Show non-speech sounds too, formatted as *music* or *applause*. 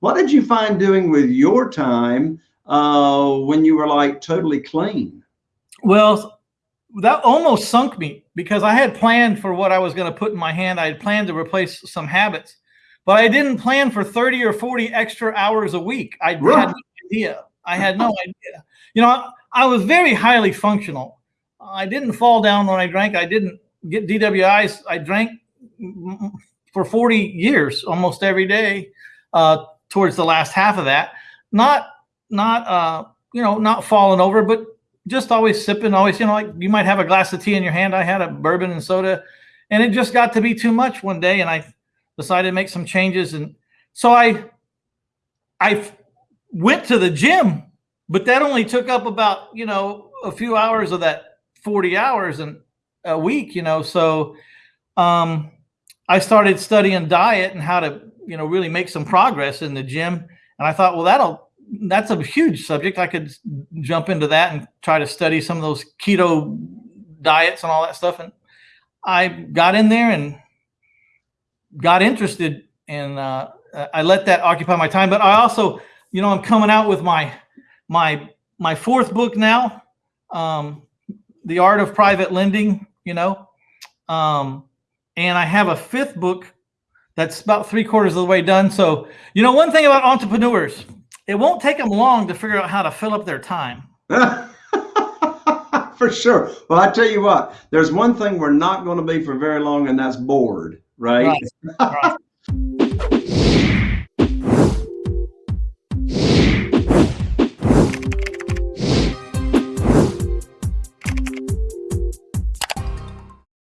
What did you find doing with your time uh, when you were like totally clean? Well, that almost sunk me because I had planned for what I was going to put in my hand. I had planned to replace some habits, but I didn't plan for 30 or 40 extra hours a week. I right. had no idea. I had no idea. You know, I was very highly functional. I didn't fall down when I drank. I didn't get DWIs. I drank for 40 years, almost every day, uh, towards the last half of that. Not, not, uh, you know, not falling over, but just always sipping, always, you know, like you might have a glass of tea in your hand. I had a bourbon and soda, and it just got to be too much one day, and I decided to make some changes. And so I, I went to the gym, but that only took up about, you know, a few hours of that 40 hours and a week, you know. So um, I started studying diet and how to, you know, really make some progress in the gym. And I thought, well, that'll that's a huge subject. I could jump into that and try to study some of those keto diets and all that stuff. And I got in there and got interested and uh, I let that occupy my time. But I also, you know, I'm coming out with my my my fourth book now, um, The Art of Private Lending. You know, um, and I have a fifth book that's about three quarters of the way done. So, you know, one thing about entrepreneurs it won't take them long to figure out how to fill up their time. *laughs* for sure. Well, I tell you what, there's one thing we're not going to be for very long, and that's bored, right? right. right.